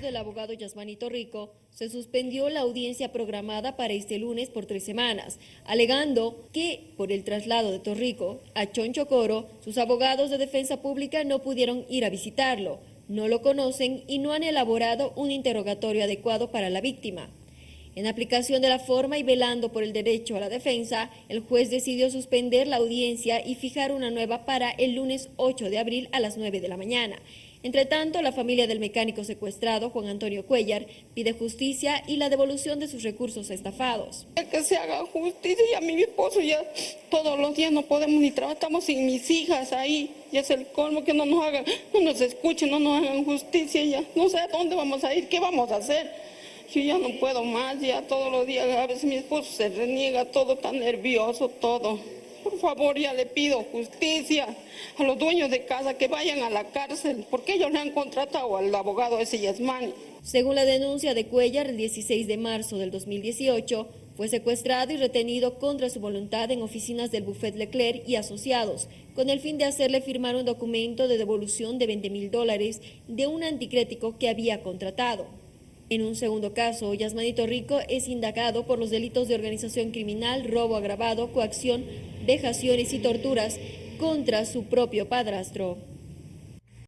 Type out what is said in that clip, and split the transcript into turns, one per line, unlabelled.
del abogado Yasmanito Rico, se suspendió la audiencia programada para este lunes por tres semanas, alegando que por el traslado de Torrico a Chonchocoro, sus abogados de defensa pública no pudieron ir a visitarlo, no lo conocen y no han elaborado un interrogatorio adecuado para la víctima. En aplicación de la forma y velando por el derecho a la defensa, el juez decidió suspender la audiencia y fijar una nueva para el lunes 8 de abril a las 9 de la mañana. Entre tanto, la familia del mecánico secuestrado, Juan Antonio Cuellar, pide justicia y la devolución de sus recursos estafados.
Que se haga justicia y a mi esposo ya todos los días no podemos ni trabajar, estamos sin mis hijas ahí, ya es el colmo que no nos hagan, no nos escuchen, no nos hagan justicia ya, no sé a dónde vamos a ir, qué vamos a hacer. Yo ya no puedo más, ya todos los días, a veces mi esposo se reniega, todo tan nervioso, todo. Por favor, ya le pido justicia a los dueños de casa que vayan a la cárcel, porque ellos le han contratado al abogado ese Yasmani.
Según la denuncia de Cuellar, el 16 de marzo del 2018, fue secuestrado y retenido contra su voluntad en oficinas del Buffet Leclerc y asociados, con el fin de hacerle firmar un documento de devolución de 20 mil dólares de un anticrético que había contratado. En un segundo caso, Yasmanito Rico es indagado por los delitos de organización criminal, robo agravado, coacción, vejaciones y torturas contra su propio padrastro.